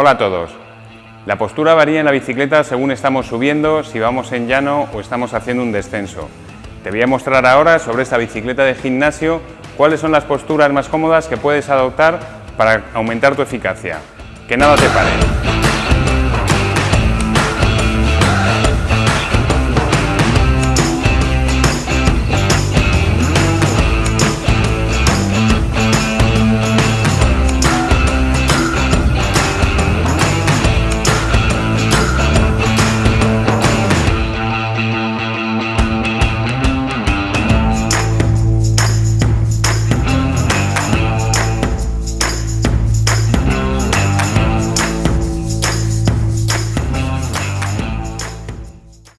Hola a todos. La postura varía en la bicicleta según estamos subiendo, si vamos en llano o estamos haciendo un descenso. Te voy a mostrar ahora sobre esta bicicleta de gimnasio cuáles son las posturas más cómodas que puedes adoptar para aumentar tu eficacia. Que nada te pare.